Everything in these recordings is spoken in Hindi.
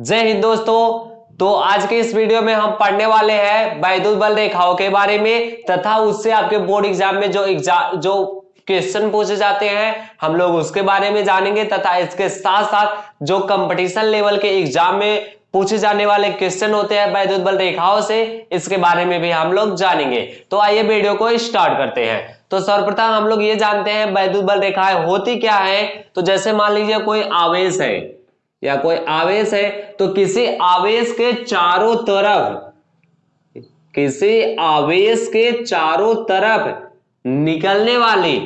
जय हिंद दोस्तों। तो आज के इस वीडियो में हम पढ़ने वाले हैं वैद्युत बल रेखाओं के बारे में, तथा उससे आपके बोर्ड एग्ज़ाम में जो एग्ज़ाम जो क्वेश्चन पूछे जाते हैं, हम लोग उसके बारे में जानेंगे, तथा इसके साथ साथ जो कंपटीशन लेवल के एग्ज़ाम में पूछे जाने वाले क्वेश्चन होते हैं वैद्युत बल रेखाओं से, इसके बारे में भी हम लोग जानेंगे। तो आइए वीडियो को स्टार्ट करते हैं। तो सर्वप्रथम हम लोग ये जानते हैं वैद्युत बल रेखाएँ होती क्या है। तो जैसे मान लीजिए कोई आवेश है या कोई आवेश है तो किसी आवेश के चारों तरफ़, किसी आवेश के चारों तरफ़ निकलने वाली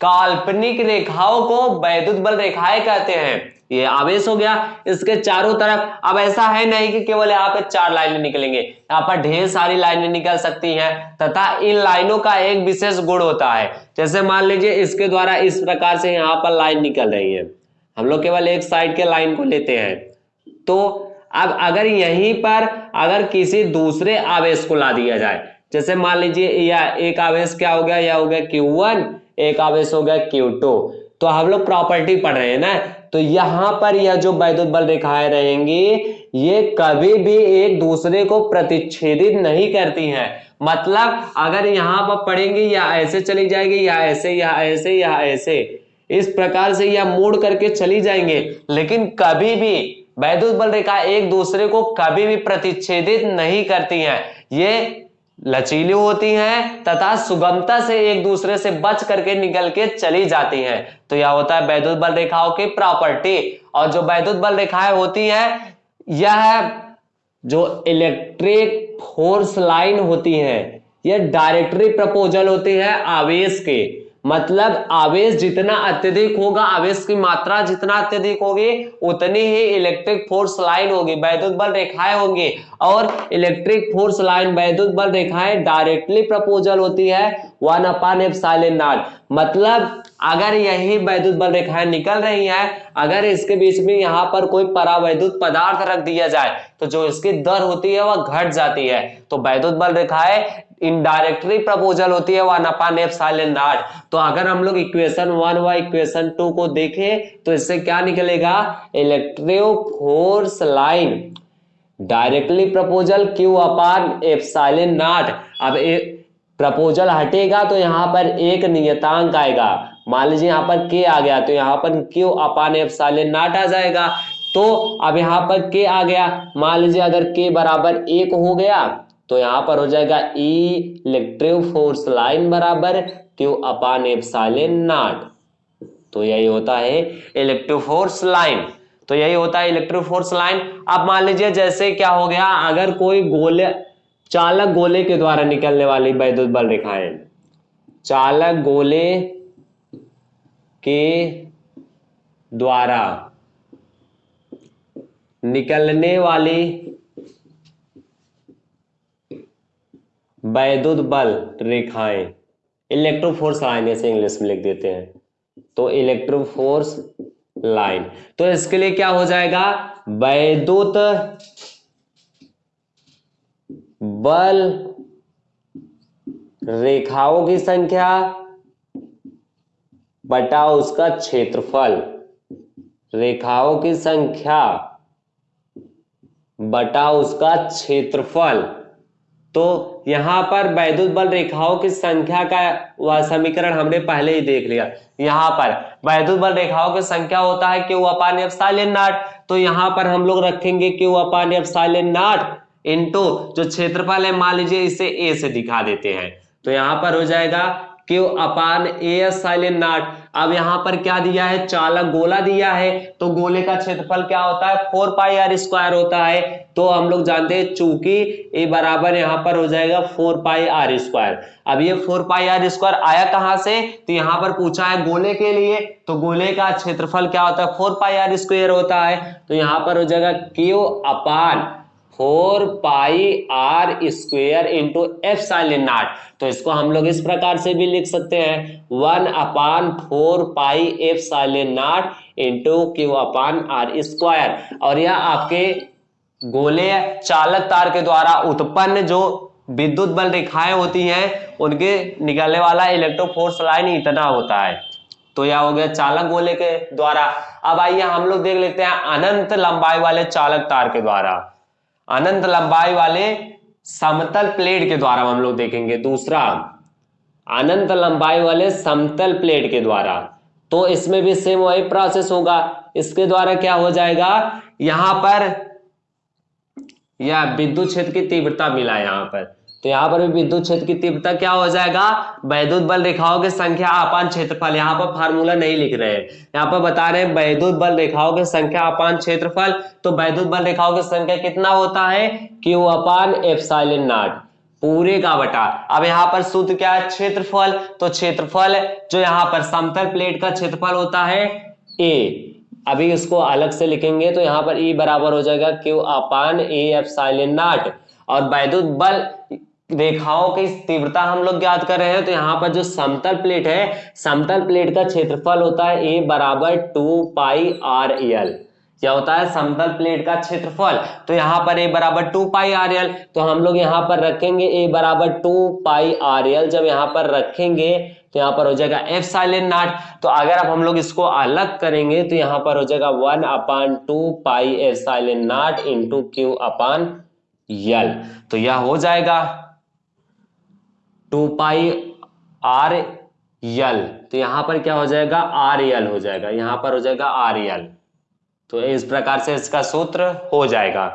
काल्पनिक रेखाओं को वैद्युत बल रेखाएँ कहते हैं। ये आवेश हो गया इसके चारों तरफ़। अब ऐसा है नहीं कि केवल यहाँ पे चार लाइनें निकलेंगे, यहाँ पर ढेर सारी लाइनें निकल सकती हैं, तथा इन लाइनों का एक विशेष गुण होता है। जैसे मान लीजिए इसके द्वारा इस प्रकार से यहाँ पर लाइन निकल रही है। हम लोग केवल एक साइड के लाइन को लेते हैं। तो अब अगर यहीं पर अगर किसी दूसरे आवेश को ला दिया जाए, जैसे मान लीजिए या एक आवेश क्या हो गया या हो गया Q1 एक आवेश हो गया Q2 तो हम लोग प्रॉपर्टी पढ़ रहे हैं ना? तो यहाँ पर यह जो वैद्युत बल रेखाएँ रहेंगी, ये कभी भी एक दूसरे को प्रतिच्छेदित नहीं करती हैं। मतलब अगर यहाँ पर पढ़ेंगे या ऐसे चली जाएगी या ऐसे या ऐसे या ऐसे। इस प्रकार से यह मोड़ करके चली जाएँगे। लेकिन कभी भी वैद्युत बल रेखा एक दूसरे को कभी भी प्रतिच्छेदित नहीं करती हैं। ये लचीली होती हैं तथा सुगमता से एक दूसरे से बच करके निकल के चली जाती हैं। तो यह होता है वैद्युत बल रेखाओं की प्रॉपर्टी। और जो वैद्युत बल रेखाएँ होती है, यह जो इलेक्ट्रिक फोर्स लाइन होती है, यह डायरेक्टरी प्रपोजल होती है आवेश के। मतलब आवेश जितना अत्यधिक होगा, आवेश की मात्रा जितना अत्यधिक होगी, उतनी ही इलेक्ट्रिक फोर्स लाइन होगी, वैद्युत बल रेखाएँ होंगी। और इलेक्ट्रिक फोर्स लाइन वैद्युत बल रेखाएँ डायरेक्टली प्रपोजल होती है वन अपान एफ़ साइलेंट मतलब अगर यही वैद्युत बल रेखाएँ निकल रही हैं, अगर इसके बीच में यहाँ पर कोई परावैद्युत पदार्थ रख दिया जाए तो जो इसकी दर होती है, वह घट जाती है। तो वैद्युत बल रेखाएँ इनडायरेक्टली प्रपोजल होती है one upon epsilon naught तो अगर हम लोग इक्वेशन वन व इक्वेशन टू को देखें तो इससे क्या निकलेगा? Electro force line directly proportional Q upon epsilon naught अब प्रपोजल हटेगा तो यहाँ पर एक नियतांक आएगा। मान लीजिए यहाँ पर के आ गया तो यहाँ पर Q upon epsilon naught आ जाएगा। तो अब यहाँ पर के आ गया। मान लीजिए अगर के बराबर एक हो गया तो यहाँ पर हो जाएगा ई इलेक्ट्रिक फोर्स लाइन बराबर क्यू अपान एप्साइलन नॉट तो यही होता है इलेक्ट्रिक फोर्स लाइन तो यही होता है इलेक्ट्रिक फोर्स लाइन अब मान लीजिए जैसे क्या हो गया, अगर कोई गोले, चालक गोले के द्वारा निकलने वाली वैद्युत बल रेखाएँ चालक गोले के द्वारा निकलने वाली वैद्युत बल रेखाएँ। इलेक्ट्रोफोर्स लाइन ऐसे इंग्लिश में लिख देते हैं। तो इलेक्ट्रोफोर्स लाइन तो इसके लिए क्या हो जाएगा? वैद्युत बल रेखाओं की संख्या बटा उसका क्षेत्रफल। रेखाओं की संख्या बटा उसका क्षेत्रफल। तो यहाँ पर वैद्युत बल रेखाओं की संख्या का वह समीकरण हमने पहले ही देख लिया। यहाँ पर वैद्युत बल रेखाओं की संख्या होता है क्यू अपान एफ़ नाट। तो यहाँ पर हम लोग रखेंगे क्यू अपान एफ़ नाट इंटू जो क्षेत्रफल है, मान लीजिए इसे ए से दिखा देते हैं। तो यहाँ पर हो जाएगा Q upon epsilon naught. अब यहाँ पर क्या दिया है? चालक गोला दिया है। तो गोले का क्षेत्रफल क्या होता है? फोर पाई आर स्क्वायर होता है। तो हम लोग जानते हैं चूँकि ए बराबर यहाँ पर हो जाएगा फोर पाई आर स्क्वायर। अब ये फोर पाई आर स्क्वायर आया कहाँ से? तो यहाँ पर पूछा है गोले के लिए। तो गोले का क्षेत्रफल क्या होता है? फोर पाई आर स्क्वायर होता है। तो यहाँ पर हो जाएगा Q upon four pi r square into epsilon naught. तो इसको हम लोग इस प्रकार से भी लिख सकते हैं। One upon four pi epsilon naught into Q upon r square. और यह आपके गोले चालक तार के द्वारा उत्पन्न जो विद्युत बल रेखाएँ होती हैं, उनके निकलने वाला इलेक्ट्रोफोर्स लाइन इतना होता है। तो यह हो गया चालक गोले के द्वारा। अब आइए हम लोग देख लेते हैं अनंत लंबाई वाले चालक तार के द्वारा। अनंत लंबाई वाले समतल प्लेट के द्वारा हम लोग देखेंगे। दूसरा, अनंत लंबाई वाले समतल प्लेट के द्वारा। तो इसमें भी सेम वही प्रोसेस होगा। इसके द्वारा क्या हो जाएगा? यहाँ पर यह विद्युत क्षेत्र की तीव्रता मिला यहाँ पर। तो यहाँ पर भी विद्युत क्षेत्र की तीव्रता क्या हो जाएगा? वैद्युत बल रेखाओं की संख्या अपान क्षेत्रफल। यहाँ पर फार्मूला नहीं लिख रहे हैं। यहाँ पर बता रहे हैं वैद्युत बल रेखाओं की संख्या अपान क्षेत्रफल। तो वैद्युत बल रेखाओं की संख्या कितना होता है? Q upon epsilon naught. पूरे का बटा। अब यहाँ पर सूत्र क्या है? क्षेत्रफल। तो क्षेत्रफल जो यहाँ पर समतल प्लेट का क्षेत्रफल होता है ए अभी इसको अलग से लिखेंगे तो यहाँ पर ई e बराबर हो जाएगा क्यू अपान ए एफ़ साइलिन नाट। और वैद्युत बल रेखाओं की तीव्रता हम लोग ज्ञात कर रहे हैं तो यहाँ पर जो समतल प्लेट है, समतल प्लेट का क्षेत्रफल होता है ए बराबर टू पाई आर एल क्या होता है? समतल प्लेट का क्षेत्रफल। तो यहाँ पर ए बराबर टू पाई आर एल तो हम लोग यहाँ पर रखेंगे ए बराबर टू पाई आर एल जब यहाँ पर रखेंगे तो यहाँ पर हो जाएगा एफ़ साइलेंट नाट। तो अगर अब हम लोग इसको अलग करेंगे तो यहाँ पर हो जाएगा one upon two pi epsilon naught into Q upon L तो यह हो जाएगा। टू पाई आर यल तो यहाँ पर क्या हो जाएगा? आर यल हो जाएगा। यहाँ पर हो जाएगा आर यल तो इस प्रकार से इसका सूत्र हो जाएगा।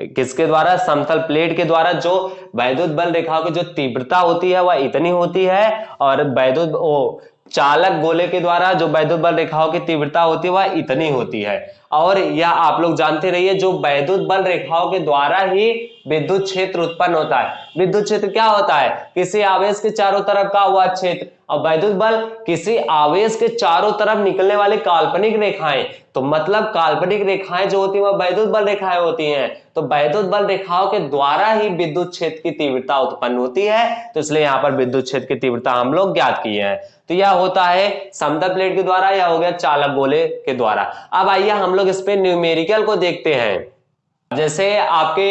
किसके द्वारा? समतल प्लेट के द्वारा, जो वैद्युत बल रेखाओं की जो तीव्रता होती है, वह इतनी होती है, और वैद्युत चालक गोले के द्वारा जो वैद्युत बल रेखाओं की तीव्रता होती है, वह इतनी होती है। और यह आप लोग जानते रहिए, जो वैद्युत बल रेखाओं के द्वारा ही विद्युत क्षेत्र उत्पन्न होता है। विद्युत क्षेत्र क्या होता है? किसी आवेश के चारों तरफ़ का हुआ क्षेत्र। और वैद्युत बल किसी आवेश के चारों तरफ़ निकलने वाली काल्पनिक रेखाएँ। तो मतलब काल्पनिक रेखाएँ जो होती है वह वैद्युत बल रेखाएँ होती हैं। तो वैद्युत बल रेखाओं के द्वारा ही विद्युत क्षेत्र की तीव्रता उत्पन्न होती है। तो इसलिए यहाँ पर विद्युत क्षेत्र की तीव्रता हम लोग ज्ञात किए हैं। तो यह होता है समतल प्लेट के द्वारा या हो गया चालक गोले के द्वारा। अब आइए हम लोग इस पे न्यूमेरिकल को देखते हैं। जैसे आपके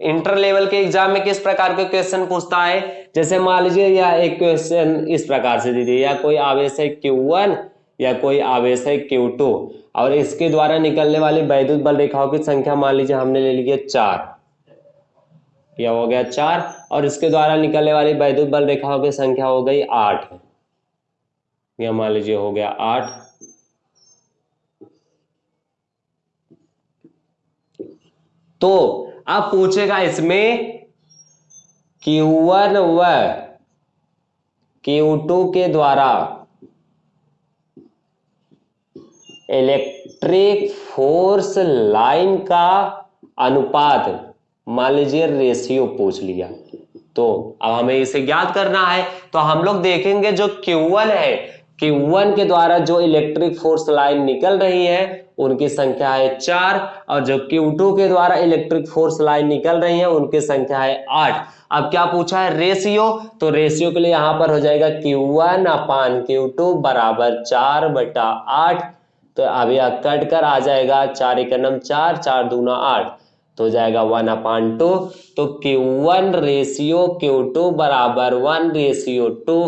इंटर लेवल के एग्ज़ाम में किस प्रकार के क्वेश्चन पूछता है? जैसे मान लीजिए या एक क्वेश्चन इस प्रकार से दीजिए, या कोई आवेश है Q1 या कोई आवेश है Q2 और इसके द्वारा निकलने वाली वैद्युत बल रेखाओं की संख्या मान लीजिए हमने ले लिया चार। यह हो गया चार? और इसके द्वारा निकलने वाली वैद्युत बल रेखाओं की संख्या हो गई आठ। यह मान लीजिए हो गया आठ। तो अब पूछेगा इसमें Q1 व Q2 के द्वारा इलेक्ट्रिक फोर्स लाइन का अनुपात, मान लीजिए रेशियो पूछ लिया। तो अब हमें इसे ज्ञात करना है। तो हम लोग देखेंगे जो Q1 है Q1 के द्वारा जो इलेक्ट्रिक फोर्स लाइन निकल रही है उनकी संख्या है चार और जो Q2 के द्वारा इलेक्ट्रिक फोर्स लाइन निकल रही है, उनकी संख्या है आठ। अब क्या पूछा है रेशियो तो रेशियो के लिए यहाँ पर हो जाएगा क्यू वन अपान Q2 बराबर चार बटा आठ। तो अब यह कट कर आ जाएगा चार एक नम चार चार दूना आठ। तो हो जाएगा वन अपान टू तो क्यू वन रेशियो Q2 बराबर वन रेशियो टू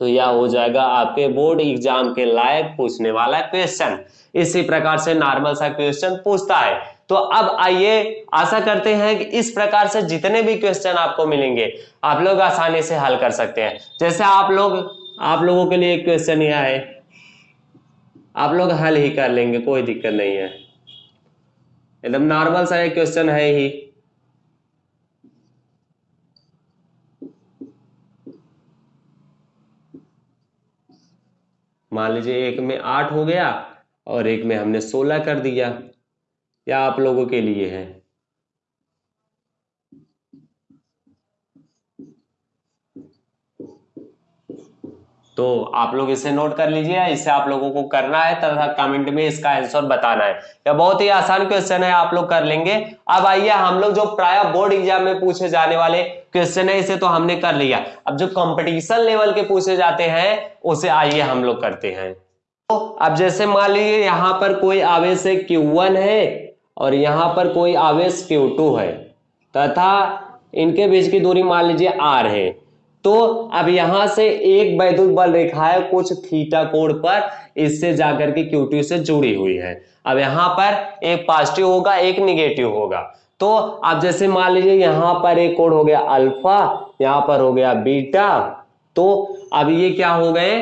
तो यह हो जाएगा आपके बोर्ड एग्ज़ाम के लायक पूछने वाला क्वेश्चन। इसी प्रकार से नॉर्मल सा क्वेश्चन पूछता है। तो अब आइए, आशा करते हैं कि इस प्रकार से जितने भी क्वेश्चन आपको मिलेंगे, आप लोग आसानी से हल कर सकते हैं। जैसे आप लोग, आप लोगों के लिए एक क्वेश्चन यह है। आप लोग हल ही कर लेंगे, कोई दिक्कत नहीं है। एकदम नॉर्मल सा एक क्वेश्चन है ही। मान लीजिए एक में आठ हो गया और एक में हमने सोलह कर दिया। या आप लोगों के लिए है? तो आप लोग इसे नोट कर लीजिए इसे आप लोगों को करना है, तथा कमेंट में इसका आंसर बताना है। यह बहुत ही आसान क्वेश्चन है, आप लोग कर लेंगे। अब आइए हम लोग जो प्राय बोर्ड एग्ज़ाम में पूछे जाने वाले क्वेश्चन है, इसे तो हमने कर लिया। अब जो कंपटीशन लेवल के पूछे जाते हैं, उसे आइए हम लोग करते हैं। तो अब जैसे मान लीजिए यहाँ पर कोई आवेश है Q1 है, और यहाँ पर कोई आवेश Q2 है, तथा इनके बीच की दूरी मान लीजिए R है। तो अब यहाँ से एक वैद्युत बल रेखा है, कुछ थीटा कोण पर इससे जाकर के क्यूटी से जुड़ी हुई है। अब यहाँ पर एक पॉजिटिव होगा, एक निगेटिव होगा। तो अब जैसे मान लीजिए यहाँ पर एक कोण हो गया अल्फ़ा यहाँ पर हो गया बीटा तो अब ये क्या हो गए?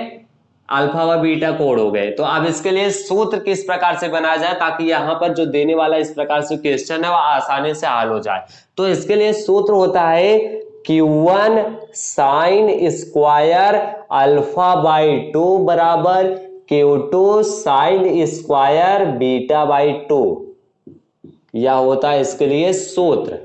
अल्फ़ा व बीटा कोड हो गए। तो अब इसके लिए सूत्र किस प्रकार से बनाया जाए ताकि यहाँ पर जो देने वाला इस प्रकार से क्वेश्चन है वह आसानी से हल हो जाए। तो इसके लिए सूत्र होता है Q1 sine square alpha by two बराबर Q2 sine square beta by two यह होता है इसके लिए सूत्र।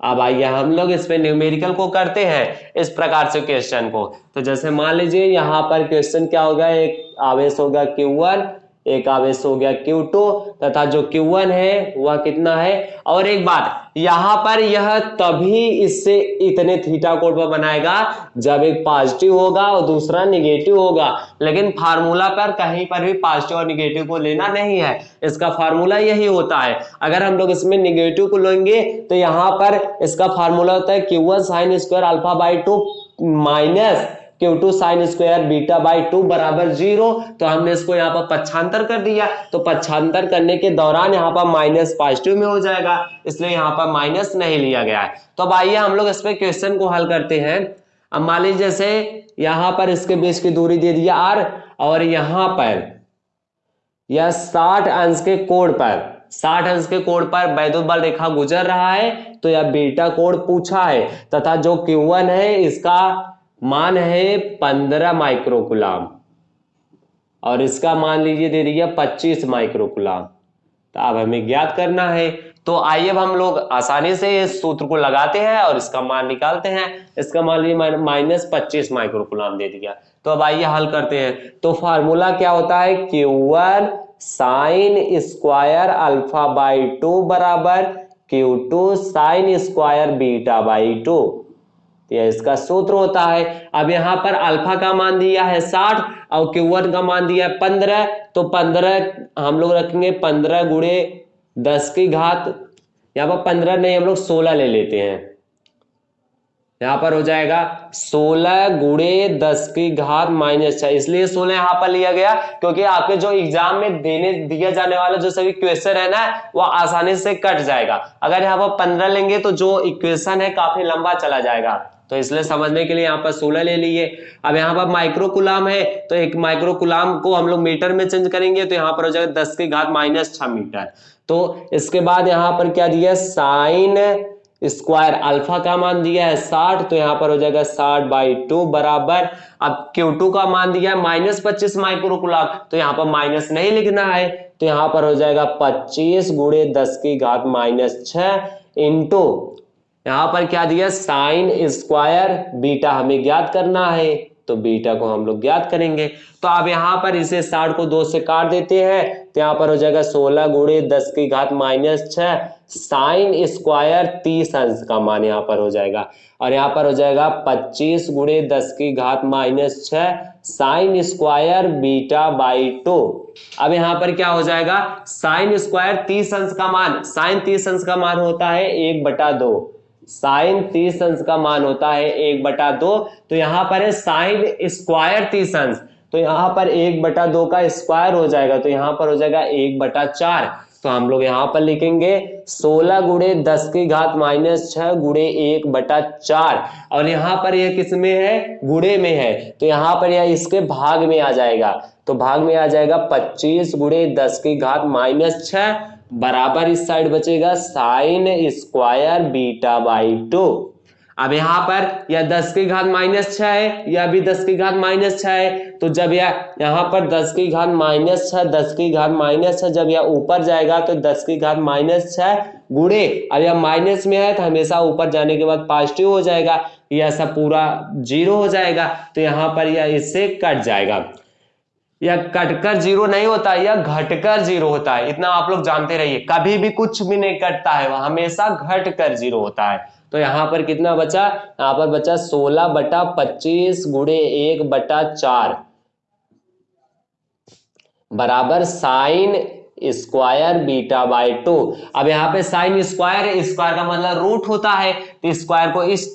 अब आइए हम लोग इस पे न्यूमेरिकल को करते हैं, इस प्रकार से क्वेश्चन को। तो जैसे मान लीजिए यहाँ पर क्वेश्चन क्या होगा एक आवेश होगा Q1 एक आवेश हो गया Q2 तथा जो Q1 है, वह कितना है? और एक बात, यहाँ पर यह तभी इससे इतने थीटा कोड पर बनाएगा, जब एक पॉजिटिव होगा और दूसरा निगेटिव होगा। लेकिन फार्मूला पर कहीं पर भी पॉजिटिव और निगेटिव को लेना नहीं है। इसका फार्मूला यही होता है। अगर हम लोग इसमें निगेटिव को लेंगे तो यहाँ पर इसका फार्मूला होता है q one sine square alpha by two minus q two sine square beta by two बराबर ज़ीरो तो हमने इसको यहाँ पर पच्छांतर कर दिया। तो पच्छांतर करने के दौरान यहाँ पर माइनस पॉजिटिव में हो जाएगा, इसलिए यहाँ पर माइनस नहीं लिया गया है। तो अब आइए हम लोग इस पे क्वेश्चन को हल करते हैं। अब मान लीजिए जैसे यहाँ पर इसके बीच की दूरी दे दिया आर और यहाँ पर यह साठ अंश के कोण पर, साठ अंश के कोण पर वैद्युत रेखा गुजर रहा है तो यह बीटा कोण पूछा है, तथा जो Q1 है, इसका मान है पंद्रह माइक्रोकुलाम। और इसका मान लीजिए दे दिया पच्चीस माइक्रोकुलाम। तो अब हमें ज्ञात करना है। तो आइए अब हम लोग आसानी से इस सूत्र को लगाते हैं और इसका मान निकालते हैं। इसका मान लीजिए माइनस पच्चीस माइक्रोकुलाम दे दिया। तो अब आइए हल करते हैं। तो फार्मूला क्या होता है? Q one sine square alpha by two बराबर q two sine square beta by two यह इसका सूत्र होता है। अब यहाँ पर अल्फ़ा का मान दिया है साठ और क्यू का मान दिया है पंद्रह। तो पंद्रह हम लोग रखेंगे पंद्रह गुड़े दस की घात। यहाँ पर पंद्रह नहीं, हम लोग सोलह ले लेते हैं। यहाँ पर हो जाएगा सोलह गुड़े दस की घात माइनस छह। इसलिए सोलह यहाँ पर लिया गया, क्योंकि आपके जो एग्ज़ाम में देने, दिया जाने वाला जो सभी क्वेश्चन है ना, वो आसानी से कट जाएगा। अगर यहाँ पर पंद्रह लेंगे तो जो इक्वेशन है काफ़ी लंबा चला जाएगा। तो इसलिए समझने के लिए यहाँ पर सोलह ले लिए अब यहाँ पर माइक्रोकुलाम है तो एक माइक्रोकुलाम को हम लोग मीटर में चेंज करेंगे तो यहाँ पर हो जाएगा दस की घात माइनस छ मीटर। तो इसके बाद यहाँ पर क्या दिया साइन स्क्वायर अल्फ़ा का मान दिया है साठ तो यहाँ पर हो जाएगा साठ बाई टू बराबर। अब क्यू टू का मान दिया है माइनस पच्चीस माइक्रोकुलाम तो यहाँ पर माइनस नहीं लिखना है तो यहाँ पर हो जाएगा पच्चीस गुड़े दस की घात माइनस छ इंटू यहाँ पर क्या दिया? साइन स्क्वायर बीटा हमें ज्ञात करना है तो बीटा को हम लोग ज्ञात करेंगे। तो अब यहाँ पर इसे साठ को दो से काट देते हैं तो यहाँ पर हो जाएगा सोलह गुड़े दस की घात माइनस छ साइन स्क्वायर तीस अंश का मान यहाँ पर हो जाएगा। और यहाँ पर हो जाएगा पच्चीस गुड़े दस की घात माइनस छ sine square beta by two. अब यहाँ पर क्या हो जाएगा? साइन स्क्वायर तीस अंश का मान, साइन तीस अंश का मान होता है एक बटा दो। साइन तीस अंश का मान होता है एक बटा दो तो यहाँ पर है साइन स्क्वायर तीस अंश तो यहाँ पर एक बटा दो का स्क्वायर हो जाएगा तो यहाँ पर हो जाएगा एक बटा चार। तो हम लोग यहाँ पर लिखेंगे सोलह गुड़े दस की घात माइनस छह गुड़े एक बटा चार। और यहाँ पर यह किसमें है? गुड़े में है। तो यहाँ पर यह इसके भाग में आ जाएगा। तो भाग में आ जाएगा पच्चीस गुड़े दस की घात माइनस छह बराबर इस साइड बचेगा sine square beta by two. अब यहाँ पर यह दस की घात माइनस छ है, यह भी दस की घात माइनस छ है। तो जब यह यहाँ पर दस की घात माइनस छ दस की घात माइनस छ जब यह ऊपर जाएगा तो दस की घात माइनस छ गुड़े अब यह माइनस में है तो हमेशा ऊपर जाने के बाद पॉजिटिव हो जाएगा, यह सब पूरा ज़ीरो हो जाएगा तो यहाँ पर यह इससे कट जाएगा। यह कटकर ज़ीरो नहीं होता, या घटकर ज़ीरो होता है। इतना आप लोग जानते रहिए, कभी भी कुछ भी नहीं कटता है, वह हमेशा घटकर ज़ीरो होता है। तो यहाँ पर कितना बचा? यहाँ पर बचा सोलह बटा पच्चीस गुड़े एक बटा चार। बराबर sine square beta by two. अब यहाँ पे साइन स्क्वायर स्क्वायर का मतलब रूट होता है तो स्क्वायर को इस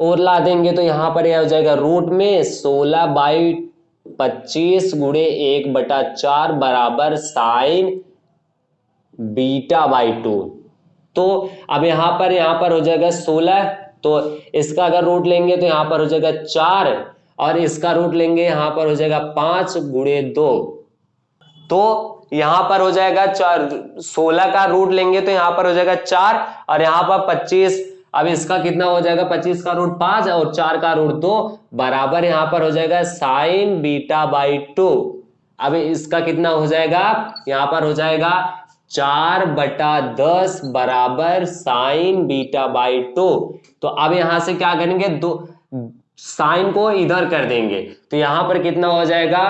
और ला देंगे तो यहाँ पर यह हो जाएगा रूट में सोलह बाई पच्चीस गुड़े एक बटा चार बराबर साइन बीटा बाई टू। तो अब यहाँ पर यहाँ पर हो जाएगा सोलह। तो इसका अगर रूट लेंगे तो यहाँ पर हो जाएगा चार और इसका रूट लेंगे यहाँ पर हो जाएगा पाँच गुड़े दो। तो यहाँ पर हो जाएगा चार, सोलह का रूट लेंगे तो यहाँ पर हो जाएगा चार और यहाँ पर पच्चीस अब इसका कितना हो जाएगा? पच्चीस का रूट पाँच और चार का रूट दो बराबर यहाँ पर हो जाएगा साइन बीटा बाई टू। अब इसका कितना हो जाएगा? यहाँ पर हो जाएगा चार बटा दस बराबर साइन बीटा बाई टू। तो अब यहाँ से क्या करेंगे? दो साइन को इधर कर देंगे। तो यहाँ पर कितना हो जाएगा?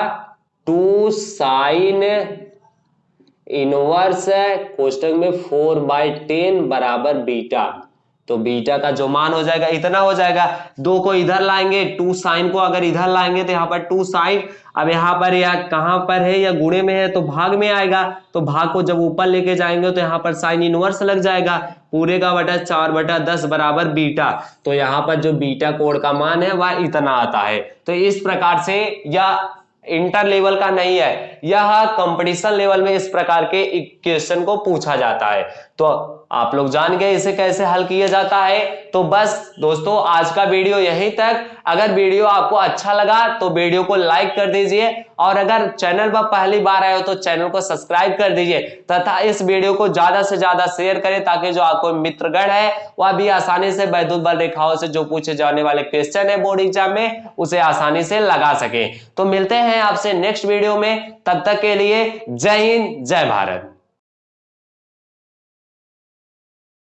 टू साइन इनवर्स कोष्टक में फोर बाई टेन बराबर बीटा। तो बीटा का जो मान हो जाएगा, इतना हो जाएगा। दो को इधर लाएँगे, टू साइन को अगर इधर लाएँगे तो यहाँ पर टू साइन। अब यहाँ पर या कहाँ पर है या गुणे में है तो भाग में आएगा। तो भाग को जब ऊपर लेके जाएँगे तो यहाँ पर साइन इनवर्स लग जाएगा। पूरे का बटा चार बटा दस बराबर बीटा। तो यहाँ पर जो बीटा कोड का मान है, वह इतना आता है। तो इस प्रकार से यह इंटर लेवल का नहीं है। यह कंपटीशन लेवल में इस प्रकार के क्वेश्चन को पूछा जाता है। तो आप लोग जान गए इसे कैसे हल किया जाता है। तो बस दोस्तों, आज का वीडियो यहीं तक। अगर वीडियो आपको अच्छा लगा तो वीडियो को लाइक कर दीजिए। और अगर चैनल पर पहली बार आए हो तो चैनल को सब्सक्राइब कर दीजिए। तथा इस वीडियो को ज़्यादा से ज़्यादा शेयर करें, ताकि जो आपको मित्रगण है, वह भी आसानी से वैद्युत बल रेखाओं से जो पूछे जाने वाले क्वेश्चन है बोर्ड एग्ज़ाम में, उसे आसानी से लगा सके। तो मिलते हैं आपसे नेक्स्ट वीडियो में। तब तक के लिए जय हिंद, जय भारत।